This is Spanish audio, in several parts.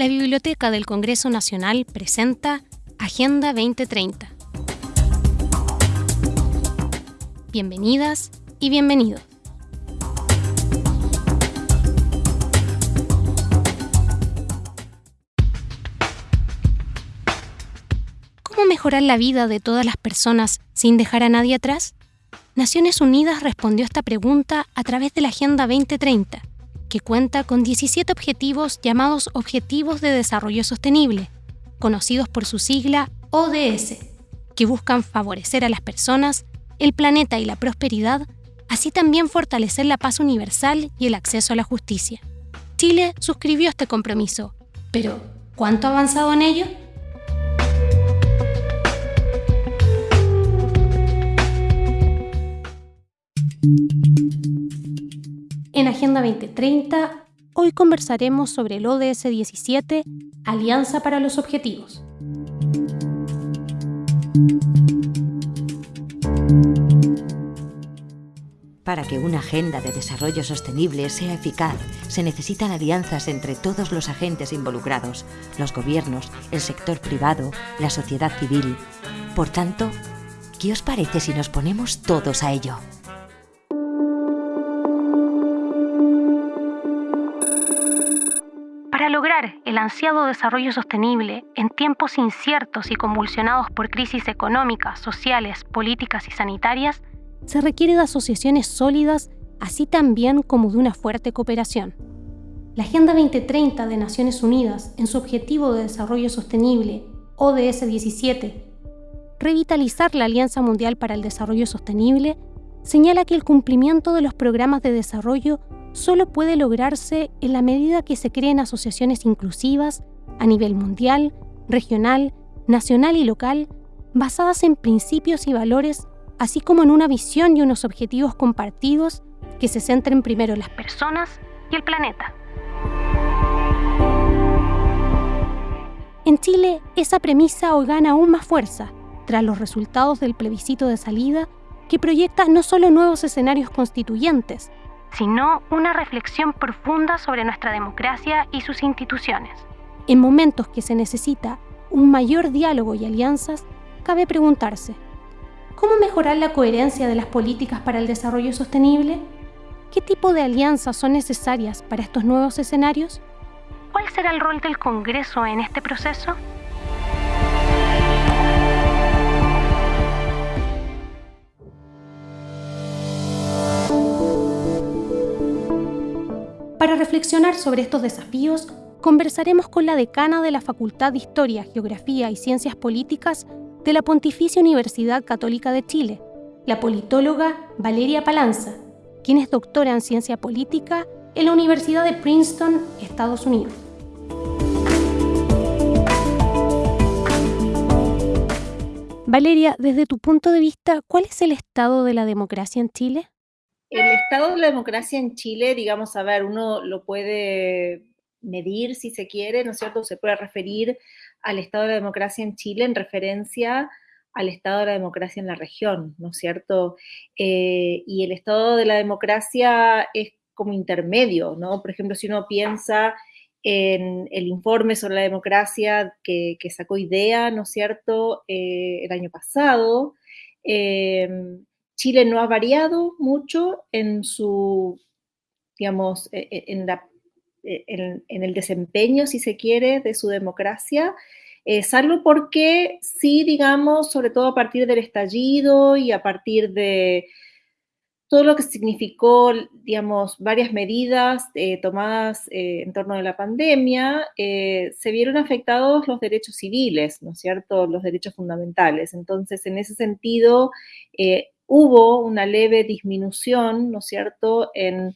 la Biblioteca del Congreso Nacional presenta Agenda 2030. Bienvenidas y bienvenidos. ¿Cómo mejorar la vida de todas las personas sin dejar a nadie atrás? Naciones Unidas respondió esta pregunta a través de la Agenda 2030 que cuenta con 17 objetivos llamados Objetivos de Desarrollo Sostenible, conocidos por su sigla ODS, que buscan favorecer a las personas, el planeta y la prosperidad, así también fortalecer la paz universal y el acceso a la justicia. Chile suscribió este compromiso, pero ¿cuánto ha avanzado en ello? En Agenda 2030, hoy conversaremos sobre el ODS 17, Alianza para los Objetivos. Para que una agenda de desarrollo sostenible sea eficaz, se necesitan alianzas entre todos los agentes involucrados, los gobiernos, el sector privado, la sociedad civil. Por tanto, ¿qué os parece si nos ponemos todos a ello? Lograr el ansiado desarrollo sostenible en tiempos inciertos y convulsionados por crisis económicas, sociales, políticas y sanitarias, se requiere de asociaciones sólidas, así también como de una fuerte cooperación. La Agenda 2030 de Naciones Unidas, en su Objetivo de Desarrollo Sostenible, ODS 17, revitalizar la Alianza Mundial para el Desarrollo Sostenible, señala que el cumplimiento de los programas de desarrollo solo puede lograrse en la medida que se creen asociaciones inclusivas a nivel mundial, regional, nacional y local, basadas en principios y valores, así como en una visión y unos objetivos compartidos que se centren primero en las personas y el planeta. En Chile, esa premisa hoy gana aún más fuerza tras los resultados del plebiscito de salida que proyecta no solo nuevos escenarios constituyentes, sino una reflexión profunda sobre nuestra democracia y sus instituciones. En momentos que se necesita un mayor diálogo y alianzas, cabe preguntarse, ¿cómo mejorar la coherencia de las políticas para el desarrollo sostenible? ¿Qué tipo de alianzas son necesarias para estos nuevos escenarios? ¿Cuál será el rol del Congreso en este proceso? Para reflexionar sobre estos desafíos, conversaremos con la decana de la Facultad de Historia, Geografía y Ciencias Políticas de la Pontificia Universidad Católica de Chile, la politóloga Valeria Palanza, quien es doctora en Ciencia Política en la Universidad de Princeton, Estados Unidos. Valeria, desde tu punto de vista, ¿cuál es el estado de la democracia en Chile? El estado de la democracia en Chile, digamos, a ver, uno lo puede medir si se quiere, ¿no es cierto? Se puede referir al estado de la democracia en Chile en referencia al estado de la democracia en la región, ¿no es cierto? Eh, y el estado de la democracia es como intermedio, ¿no? Por ejemplo, si uno piensa en el informe sobre la democracia que, sacó IDEA, ¿no es cierto?, eh, el año pasado, eh, Chile no ha variado mucho en su, digamos, e, e, e, en, el desempeño, si se quiere, de su democracia, eh, salvo porque sí, digamos, sobre todo a partir del estallido y a partir de todo lo que significó, digamos, varias medidas eh, tomadas eh, en torno a la pandemia, se vieron afectados los derechos civiles, ¿no es cierto?, los derechos fundamentales. Entonces, en ese sentido, hubo una leve disminución, ¿no es cierto?, en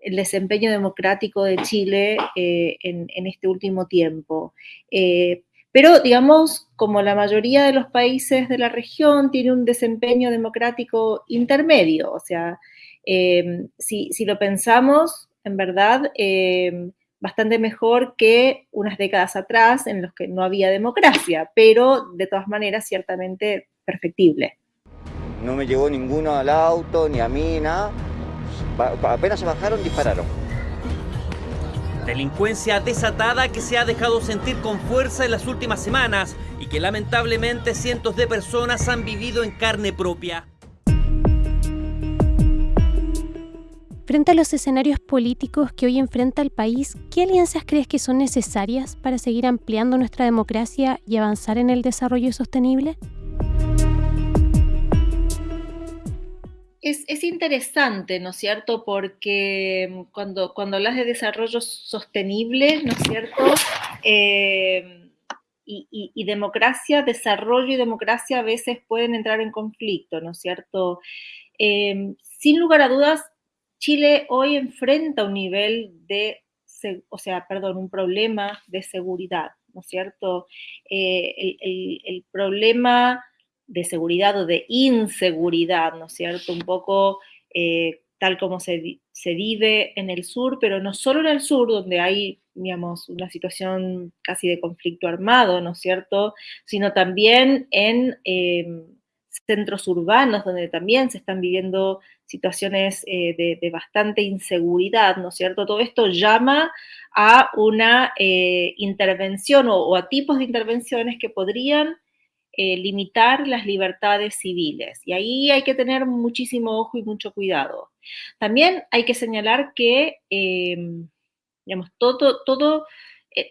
el desempeño democrático de Chile eh, en, este último tiempo. Eh, pero, digamos, como la mayoría de los países de la región, tiene un desempeño democrático intermedio. O sea, eh, si, lo pensamos, en verdad, bastante mejor que unas décadas atrás en los que no había democracia, pero de todas maneras, ciertamente perfectible no me llevó ninguno al auto, ni a mí, nada. Apenas se bajaron, dispararon. Delincuencia desatada que se ha dejado sentir con fuerza en las últimas semanas y que lamentablemente cientos de personas han vivido en carne propia. Frente a los escenarios políticos que hoy enfrenta el país, ¿qué alianzas crees que son necesarias para seguir ampliando nuestra democracia y avanzar en el desarrollo sostenible? Es, interesante, ¿no es cierto? Porque cuando, cuando hablas de desarrollo sostenible, ¿no es cierto? Eh, y, democracia, desarrollo y democracia a veces pueden entrar en conflicto, ¿no es cierto? Eh, sin lugar a dudas, Chile hoy enfrenta un nivel de, o sea, perdón, un problema de seguridad, ¿no es cierto? Eh, el, problema de seguridad o de inseguridad, ¿no es cierto? Un poco eh, tal como se, se, vive en el sur, pero no solo en el sur, donde hay, digamos, una situación casi de conflicto armado, ¿no es cierto? Sino también en em, centros urbanos, donde también se están viviendo situaciones eh, de, bastante inseguridad, ¿no es cierto? Todo esto llama a una eh, intervención o, a tipos de intervenciones que podrían eh, limitar las libertades civiles. Y ahí hay que tener muchísimo ojo y mucho cuidado. También hay que señalar que, digamos, todo, todo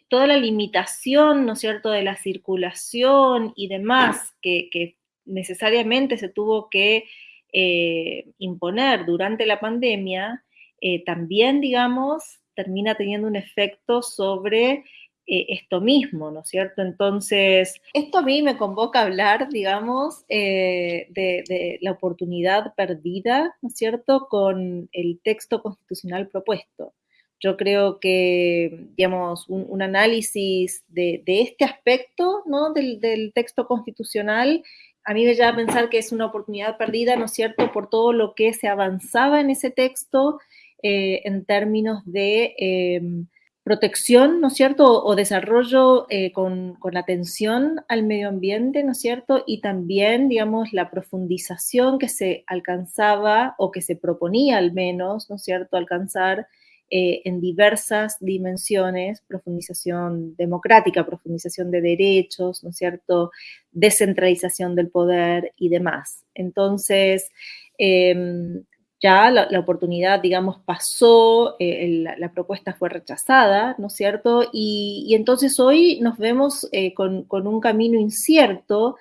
toda la limitación, ¿no es cierto?, de la circulación y demás que, que necesariamente se tuvo que eh, imponer durante la pandemia, eh, también, digamos, termina teniendo un efecto sobre eh, esto mismo, ¿no es cierto? Entonces, esto a mí me convoca a hablar, digamos, de, de, la oportunidad perdida, ¿no es cierto?, con el texto constitucional propuesto. Yo creo que, digamos, un, análisis de, este aspecto, ¿no?, del, del texto constitucional a mí me lleva a pensar que es una oportunidad perdida, ¿no es cierto?, por todo lo que se avanzaba en ese texto eh, en términos de em, protección, ¿no es cierto?, o, desarrollo eh, con, atención al medio ambiente, ¿no es cierto?, y también, digamos, la profundización que se alcanzaba o que se proponía al menos, ¿no es cierto?, alcanzar eh, en diversas dimensiones, profundización democrática, profundización de derechos, ¿no es cierto?, descentralización del poder y demás. Entonces, em, ya la, oportunidad, digamos, pasó, eh, la, propuesta fue rechazada, ¿no es cierto? Y, entonces hoy nos vemos eh, con, un camino incierto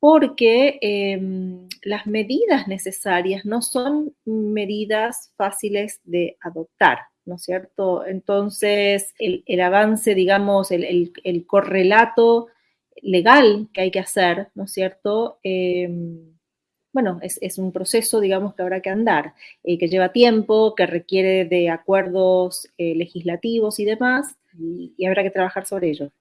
porque em, las medidas necesarias no son medidas fáciles de adoptar. ¿no es cierto? Entonces, el, avance, digamos, el, correlato legal que hay que hacer, ¿no es cierto? Bueno, es, un proceso, digamos, que habrá que andar, eh, que lleva tiempo, que requiere de acuerdos eh, legislativos y demás, y habrá que trabajar sobre ello.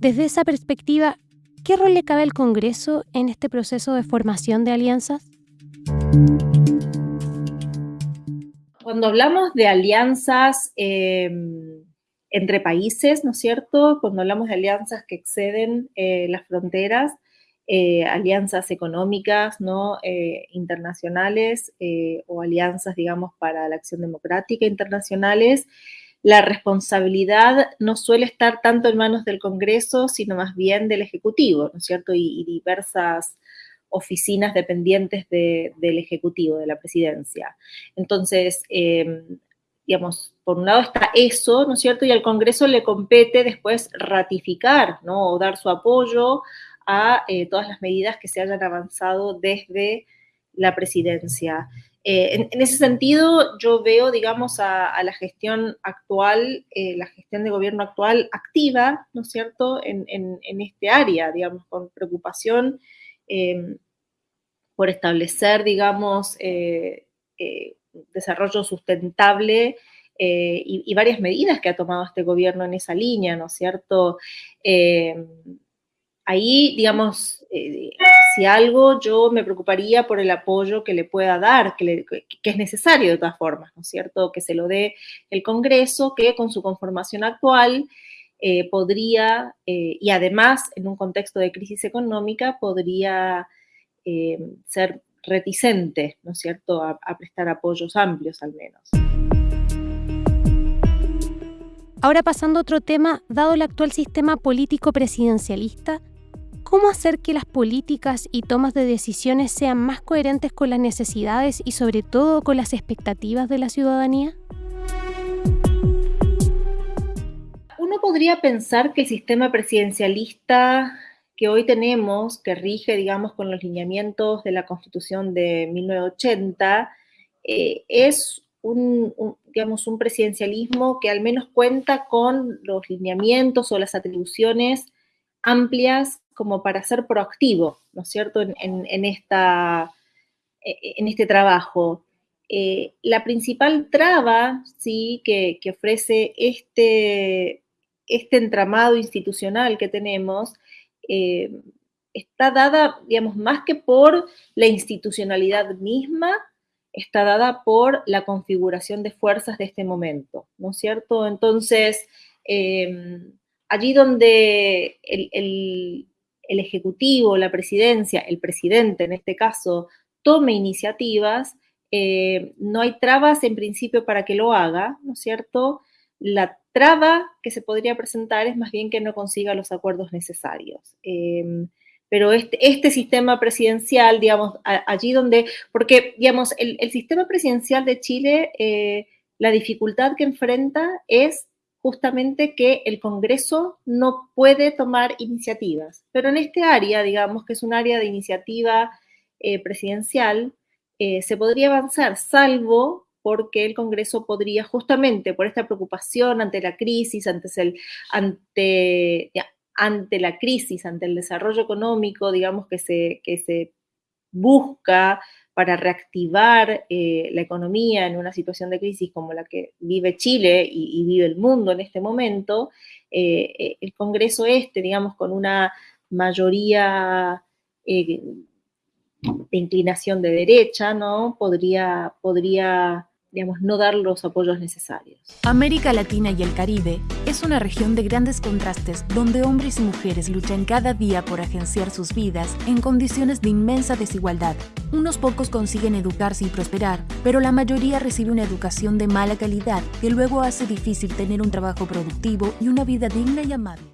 Desde esa perspectiva, ¿qué rol le cabe al Congreso en este proceso de formación de alianzas? Cuando hablamos de alianzas em, entre países, ¿no es cierto? Cuando hablamos de alianzas que exceden eh, las fronteras, eh, alianzas económicas, ¿no? Eh, internacionales o alianzas, digamos, para la acción democrática internacionales, la responsabilidad no suele estar tanto en manos del Congreso, sino más bien del Ejecutivo, ¿no es cierto? y diversas oficinas dependientes del Ejecutivo, de la Presidencia. Entonces, digamos, por un lado está eso, ¿no es cierto? Y al Congreso le compete después ratificar, ¿no? O dar su apoyo a eh, todas las medidas que se hayan avanzado desde la presidencia. Eh, en, ese sentido, yo veo, digamos, a, la gestión actual, eh, la gestión de gobierno actual activa, ¿no es cierto?, en, este área, digamos, con preocupación por establecer, digamos, desarrollo sustentable y, varias medidas que ha tomado este gobierno en esa línea, ¿no es cierto? Ahí, digamos, si algo yo me preocuparía por el apoyo que le pueda dar, que, es necesario de todas formas, ¿no es cierto? Que se lo dé el Congreso, que con su conformación actual eh, podría, eh, y además en un contexto de crisis económica, podría eh, ser reticente, ¿no es cierto?, a, a prestar apoyos amplios al menos. Ahora pasando a otro tema, dado el actual sistema político presidencialista, ¿cómo hacer que las políticas y tomas de decisiones sean más coherentes con las necesidades y sobre todo con las expectativas de la ciudadanía? Uno podría pensar que el sistema presidencialista que hoy tenemos, que rige, digamos, con los lineamientos de la Constitución de 1980, eh, es un, digamos, un presidencialismo que al menos cuenta con los lineamientos o las atribuciones amplias como para ser proactivo, ¿no es cierto?, en, esta, e, en este trabajo. Eh, la principal traba, sí, que, ofrece este, este entramado institucional que tenemos, eh, está dada, digamos, más que por la institucionalidad misma, está dada por la configuración de fuerzas de este momento, ¿no es cierto? Entonces, em, allí donde el, Ejecutivo, la presidencia, el presidente en este caso, tome iniciativas, eh, no hay trabas en principio para que lo haga, ¿no es cierto? La traba que se podría presentar es más bien que no consiga los acuerdos necesarios. Em, pero este, este, sistema presidencial, digamos, allí donde, porque, digamos, el, sistema presidencial de Chile, eh, la dificultad que enfrenta es justamente que el Congreso no puede tomar iniciativas. Pero en este área, digamos, que es un área de iniciativa eh, presidencial, eh, se podría avanzar, salvo porque el Congreso podría justamente por esta preocupación ante la crisis, ante, el, ante ante la crisis, ante el desarrollo económico, digamos, que se, que se busca para reactivar eh, la economía en una situación de crisis como la que vive Chile y, vive el mundo en este momento, eh, eh, el Congreso este, digamos, con una mayoría de inclinación de derecha, ¿no? Podría, podría digamos, no dar los apoyos necesarios. América Latina y el Caribe es una región de grandes contrastes donde hombres y mujeres luchan cada día por agenciar sus vidas en condiciones de inmensa desigualdad. Unos pocos consiguen educarse y prosperar, pero la mayoría recibe una educación de mala calidad que luego hace difícil tener un trabajo productivo y una vida digna y amable.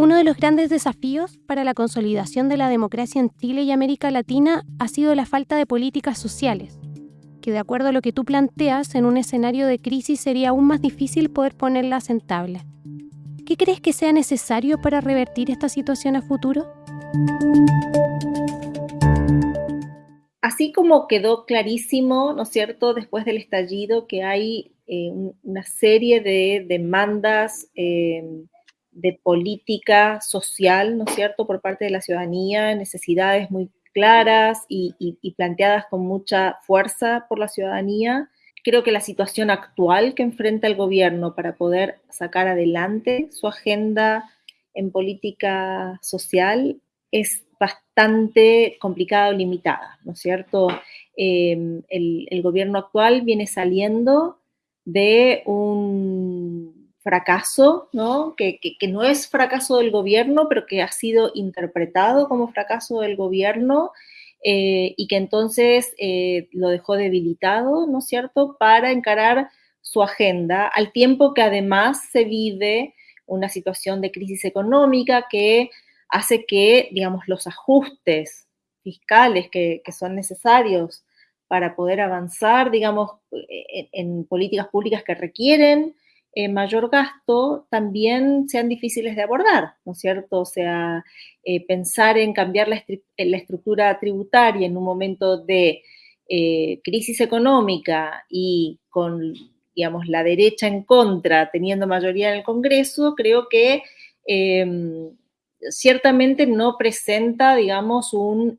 Uno de los grandes desafíos para la consolidación de la democracia en Chile y América Latina ha sido la falta de políticas sociales, que de acuerdo a lo que tú planteas, en un escenario de crisis sería aún más difícil poder ponerlas en tabla. ¿Qué crees que sea necesario para revertir esta situación a futuro? Así como quedó clarísimo, ¿no es cierto?, después del estallido, que hay eh, una serie de demandas eh, de política social, ¿no es cierto?, por parte de la ciudadanía, necesidades muy claras y, planteadas con mucha fuerza por la ciudadanía. Creo que la situación actual que enfrenta el gobierno para poder sacar adelante su agenda en política social es bastante complicada o limitada, ¿no es cierto? Eh, el gobierno actual viene saliendo de un fracaso, ¿no? Que, no es fracaso del gobierno, pero que ha sido interpretado como fracaso del gobierno eh, y que entonces eh, lo dejó debilitado, ¿no es cierto?, para encarar su agenda, al tiempo que además se vive una situación de crisis económica que hace que, digamos, los ajustes fiscales que, son necesarios para poder avanzar, digamos, en políticas públicas que requieren eh, mayor gasto también sean difíciles de abordar, ¿no es cierto? O sea, eh, pensar en cambiar la, estructura tributaria en un momento de eh, crisis económica y con, digamos, la derecha en contra, teniendo mayoría en el Congreso, creo que em, ciertamente no presenta, digamos, un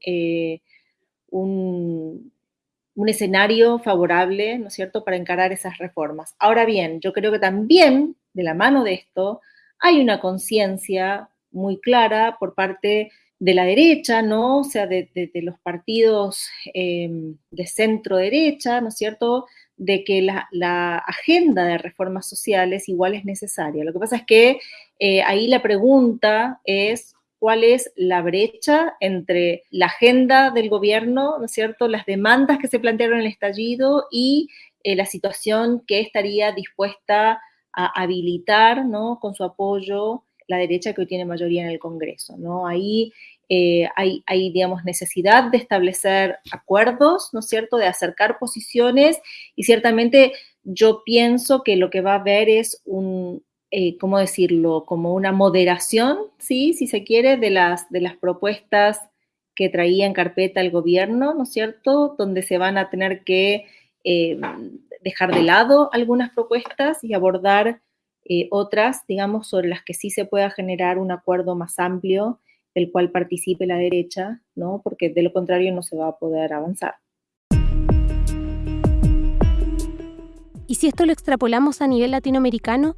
un escenario favorable, ¿no es cierto?, para encarar esas reformas. Ahora bien, yo creo que también, de la mano de esto, hay una conciencia muy clara por parte de la derecha, ¿no? O sea, de, los partidos em, de centro derecha, ¿no es cierto?, de que la, agenda de reformas sociales igual es necesaria. Lo que pasa es que eh, ahí la pregunta es cuál es la brecha entre la agenda del gobierno, ¿no es cierto?, las demandas que se plantearon en el estallido y eh, la situación que estaría dispuesta a habilitar, ¿no?, con su apoyo la derecha que hoy tiene mayoría en el Congreso, ¿no? Ahí eh, hay, hay, digamos, necesidad de establecer acuerdos, ¿no es cierto?, de acercar posiciones y ciertamente yo pienso que lo que va a haber es un, eh, ¿cómo decirlo?, como una moderación, ¿sí?, si se quiere, de las, de las propuestas que traía en carpeta el gobierno, ¿no es cierto?, donde se van a tener que eh, dejar de lado algunas propuestas y abordar eh, otras, digamos, sobre las que sí se pueda generar un acuerdo más amplio del cual participe la derecha, ¿no? Porque de lo contrario no se va a poder avanzar. Y si esto lo extrapolamos a nivel latinoamericano,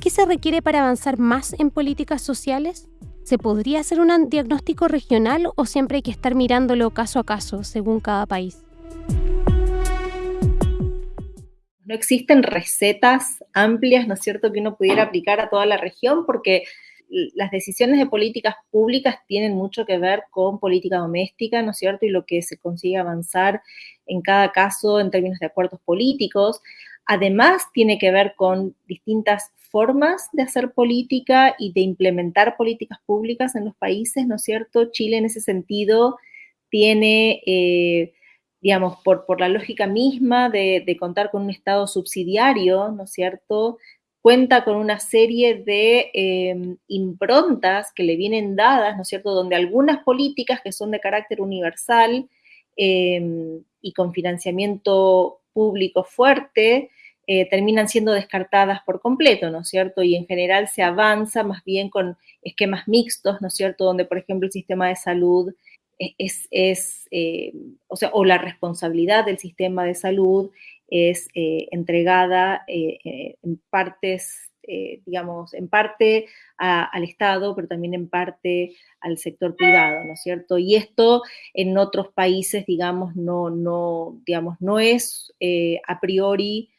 ¿qué se requiere para avanzar más en políticas sociales? ¿Se podría hacer un diagnóstico regional o siempre hay que estar mirándolo caso a caso según cada país? no existen recetas amplias, ¿no es cierto?, que uno pudiera aplicar a toda la región, porque las decisiones de políticas públicas tienen mucho que ver con política doméstica, ¿no es cierto?, y lo que se consigue avanzar en cada caso en términos de acuerdos políticos. Además, tiene que ver con distintas formas de hacer política y de implementar políticas públicas en los países, ¿no es cierto? Chile en ese sentido tiene... Eh, digamos, por, la lógica misma de, contar con un Estado subsidiario, ¿no es cierto? Cuenta con una serie de em, improntas que le vienen dadas, ¿no es cierto?, donde algunas políticas que son de carácter universal em, y con financiamiento público fuerte, eh, terminan siendo descartadas por completo, ¿no es cierto? Y en general se avanza más bien con esquemas mixtos, ¿no es cierto? Donde, por ejemplo, el sistema de salud es, eh, o sea, o la responsabilidad del sistema de salud es eh, entregada en partes, digamos, en parte al Estado, pero también en parte al sector privado, ¿no es cierto? Y esto en otros países, digamos, no, no, digamos, no es a priori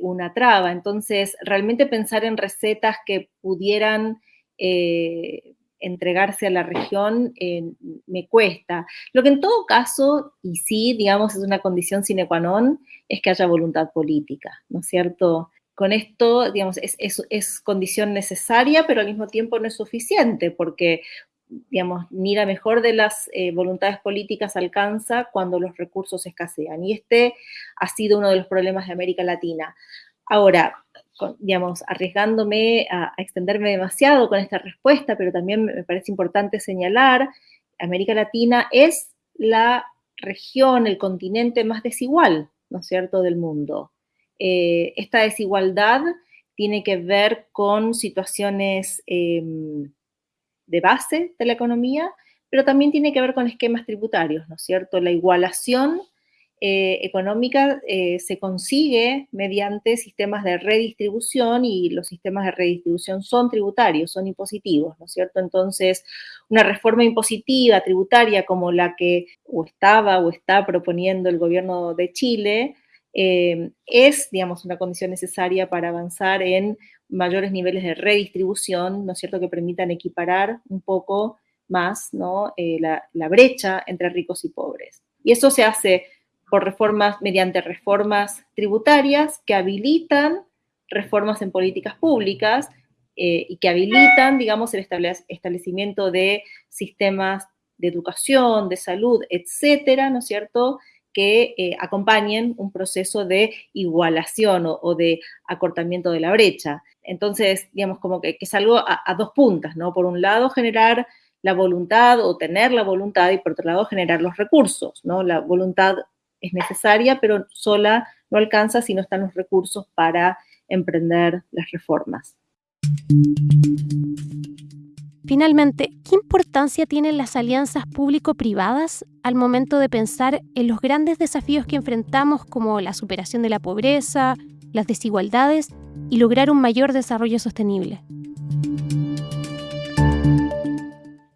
una traba. Entonces, realmente pensar en recetas que pudieran entregarse a la región eh, me cuesta. Lo que en todo caso, y sí, digamos, es una condición sine qua non, es que haya voluntad política, ¿no es cierto? Con esto, digamos, es, es, condición necesaria, pero al mismo tiempo no es suficiente, porque digamos, ni la mejor de las eh, voluntades políticas alcanza cuando los recursos escasean. Y este ha sido uno de los problemas de América Latina. Ahora, digamos, arriesgándome a, extenderme demasiado con esta respuesta, pero también me parece importante señalar, América Latina es la región, el continente más desigual, ¿no es cierto?, del mundo. Eh, esta desigualdad tiene que ver con situaciones em, de base de la economía, pero también tiene que ver con esquemas tributarios, ¿no es cierto? La igualación eh, económica eh, se consigue mediante sistemas de redistribución y los sistemas de redistribución son tributarios, son impositivos, ¿no es cierto? Entonces, una reforma impositiva tributaria como la que o estaba o está proponiendo el gobierno de Chile eh, es, digamos, una condición necesaria para avanzar en mayores niveles de redistribución, ¿no es cierto?, que permitan equiparar un poco más la, la brecha entre ricos y pobres. Y eso se hace por reformas, mediante reformas tributarias que habilitan reformas en políticas públicas eh, y que habilitan, digamos, el establecimiento de sistemas de educación, de salud, etcétera, ¿no es cierto?, que eh, acompañen un proceso de igualación o, de acortamiento de la brecha. Entonces, digamos, como que, es algo a, a, dos puntas, ¿no? Por un lado, generar la voluntad o tener la voluntad y por otro lado, generar los recursos, ¿no? La voluntad es necesaria, pero sola no alcanza si no están los recursos para emprender las reformas. Finalmente, ¿qué importancia tienen las alianzas público-privadas al momento de pensar en los grandes desafíos que enfrentamos como la superación de la pobreza, las desigualdades y lograr un mayor desarrollo sostenible?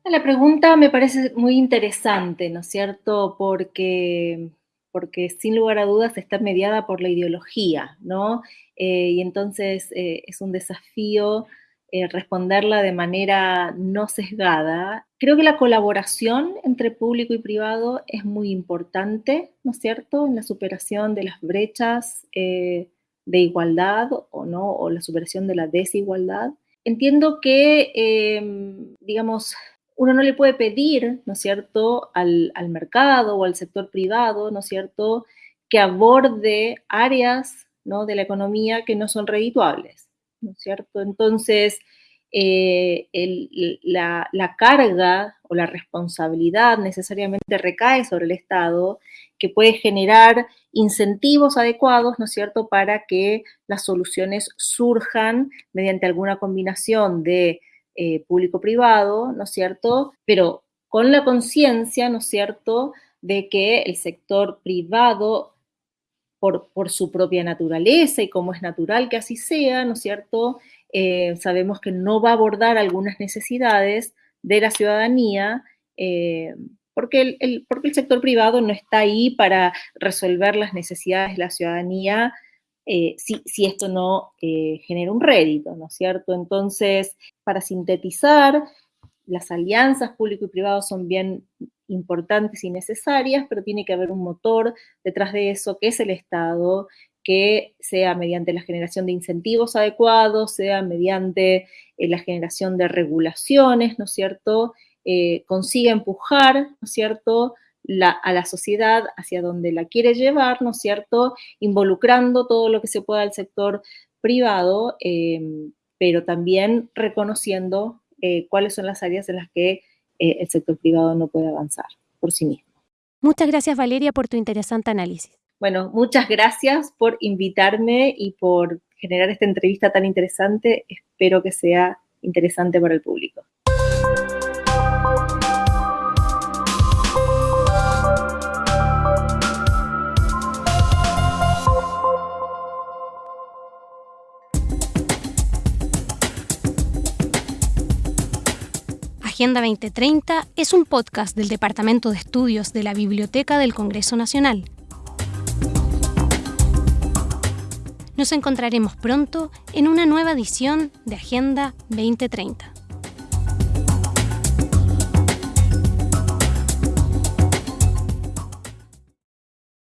La pregunta me parece muy interesante, ¿no es cierto? Porque porque sin lugar a dudas está mediada por la ideología, ¿no? Eh, y entonces eh, es un desafío eh, responderla de manera no sesgada, creo que la colaboración entre público y privado es muy importante, ¿no es cierto?, en la superación de las brechas eh, de igualdad o no, o la superación de la desigualdad. Entiendo que, em, digamos, uno no le puede pedir, ¿no es cierto?, al, mercado o al sector privado, ¿no es cierto?, que aborde áreas ¿no? de la economía que no son redituables. ¿No es cierto? Entonces, eh, la, carga o la responsabilidad necesariamente recae sobre el Estado, que puede generar incentivos adecuados, ¿no es cierto?, para que las soluciones surjan mediante alguna combinación de eh, público-privado, ¿no es cierto?, pero con la conciencia, ¿no es cierto?, de que el sector privado por, su propia naturaleza y como es natural que así sea, ¿no es cierto? Eh, sabemos que no va a abordar algunas necesidades de la ciudadanía, eh, porque, el, sector privado no está ahí para resolver las necesidades de la ciudadanía eh, si, esto no genera un rédito, ¿no es cierto? Entonces, para sintetizar, las alianzas público y privado son bien importantes y necesarias, pero tiene que haber un motor detrás de eso, que es el Estado, que sea mediante la generación de incentivos adecuados, sea mediante eh, la generación de regulaciones, ¿no es cierto?, eh, consiga empujar, ¿no es cierto?, a la sociedad hacia donde la quiere llevar, ¿no es cierto?, involucrando todo lo que se pueda al sector privado, eh, pero también reconociendo cuáles son las áreas en las que eh, el sector privado no puede avanzar por sí mismo. Muchas gracias Valeria por tu interesante análisis. Bueno, muchas gracias por invitarme y por generar esta entrevista tan interesante. Espero que sea interesante para el público. Agenda 2030 es un podcast del Departamento de Estudios de la Biblioteca del Congreso Nacional. Nos encontraremos pronto en una nueva edición de Agenda 2030.